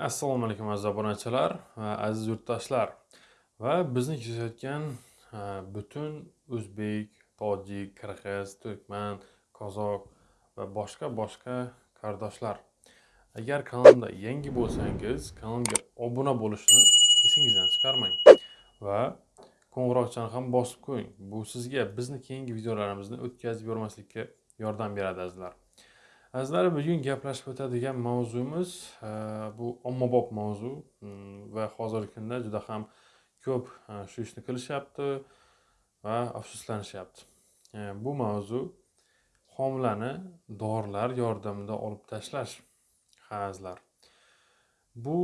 assalomu alaykum aziz obunachilar va aziz yurtdoshlar. Va bizni kuzatayotgan e, butun o'zbek tojik qirg'iz turkman qozoq va boshqa boshqa qardoshlar. Agar kanalimda yangi bo'lsangiz kanalimga obuna bo'lishni esingizdan chiqarmang va qo'ng'iroqchani ham bosib qo'ying. Bu sizga bizni keyingi videolarimizni o'tkazib yubormaslikka yordam beradi azizlar. Azizlar bugun gaplashib o'tadigan mavzumiz e, bu ommabop mavzu. Mm, va hozirgi kunda juda ham ko'p e, shu ishni qilishyapti va afsuslanishyapti e, bu mavzu homilani dorilar yordamida olib tashlash. Ha azizlar. Bu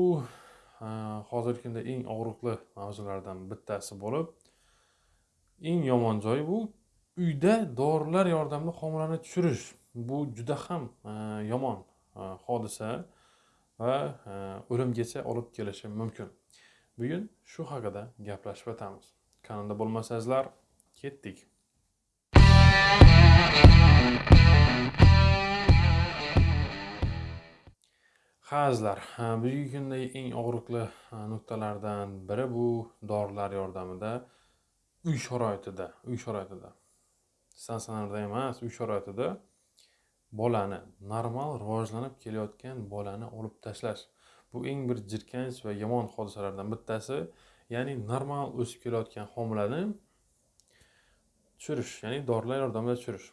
hozirgi kunda eng og'riqli mavzulardan bittasi bo'lib eng yomon joyi bu uyda dorilar yordamida homilani tushirish. Bu juda ham e, yomon e, hodisa va e, o'limgacha olib kelishi mumkin. Bugun shu haqida gaplashib o'tamiz. Kanalda bo'lmasangizlar ketdik. Ha azizlar bugungi kunda eng og'riqli nuqtalardan biri bu dorilar yordamida uy sharoitida uy sharoitida. Stansiyalarda emas uy sharoitida bolani normal rivojlanib kelayotgan bolani olib tashlash. Bu eng bir jirkanch va yomon hodisalardan bittasi ya'ni normal o'sib kelayotgan homilani tushirish ya'ni dorilar yordamida tushirish.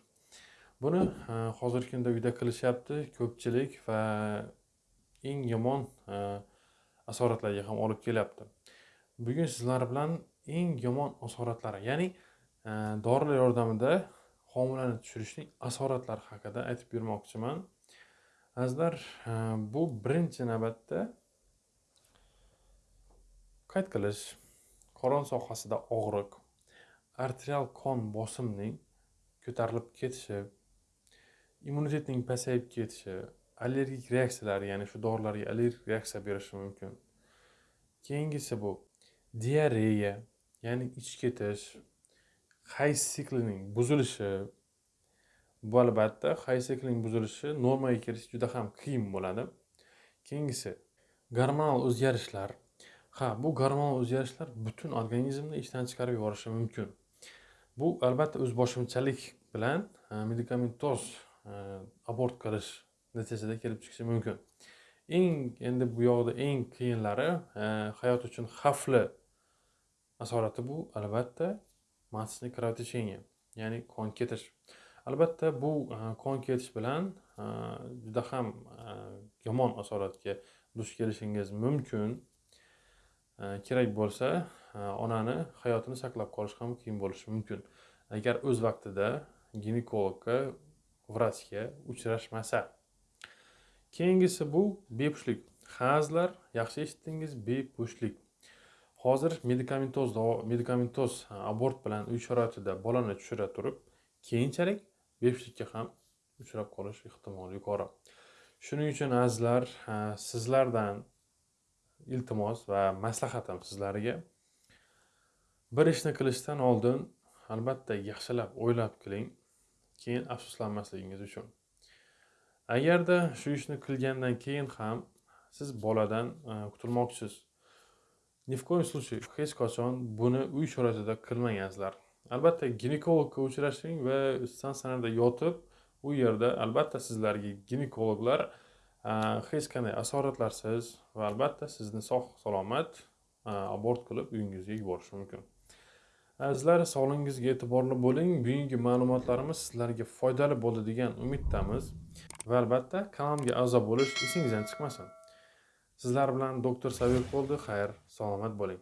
Buni e, hozirgi kunda uyda qilishyapti ko'pchilik va eng yomon e, asoratlarga ham olib kelyapti. Bugun sizlar bilan eng yomon asoratlari ya'ni e, dorilar yordamida homilani tushirishning asoratlari haqida aytib bermoqchiman. Azizlar e, bu birinchi navbatda qayd qilish qorin sohasida og'riq arterial qon bosimning ko'tarilib ketishi immunitetning pasayib ketishi allergik reaksiyalar ya'ni shu dorilarga allergik reaksiya berishi mumkin. Keyingisi bu diareya ya'ni ich ketish hayz siklining buzilishi bu albatta hayz siklining buzilishi normaga kelish juda ham qiyin bo'ladi. Keyingisi gormonal o'zgarishlar. Ha bu gormonal o'zgarishlar butun organizmni ishdan chiqarib yuborishi mumkin. Bu albatta o'zboshimchalik bilan e, medikamentoz e, abort qilish natijasida kelib chiqishi mumkin. Eng endi bu yoqda eng qiyinlari e, hayot uchun xavfli asorati bu albatta. Matchniy кровотечение ya'ni qon ketish. Albatta bu e, qon ketish bilan e, juda ham e, yomon asoratga duch kelishingiz mumkin. Kerak bo'lsa onani hayotini saqlab qolish ham qiyin bo'lishi mumkin. Agar o'z vaqtida ginekologga vrachga uchrashmasa. Keyingisi bu bepushtlik. Hazlar yaxshi eshitdingiz bepushtlik. Hozir medikamentoz medikamentoz abort bilan uy sharoitida bolani tushira turib keyinchalik bepushtlikka ham uchrab qolish ehtimoli yuqori. Shuning uchun azizlar sizlardan iltimos va maslahatim sizlarga. Bir ishni qilishdan oldin albatta yaxshilab o'ylab qiling keyin afsuslanmasligingiz uchun. Agarda shu ishni qilgandan keyin ham siz boladan kutilmoqchisiz ni в коем случае hech qachon buni uy sharoitida qilmagansizlar. albatta ginekologga uchrashing va statsionarda yotib u yerda albatta sizlarga ginekologlar hech qanday asoratlarsiz va albatta sizni sog' salomat abort qilib uyingizga yuborishi mumkin. Azizlar sog'lig'ingizga e'tiborli bo'ling. Bugungi ma'lumotlarimiz sizlarga foydali bo'ldi degan umiddamiz va albatta kanalimga a'zo bo'lish esingizdan chiqmasin. Sizlar bilan doktor sabir bo'ldi. Xayr salomat bo'ling.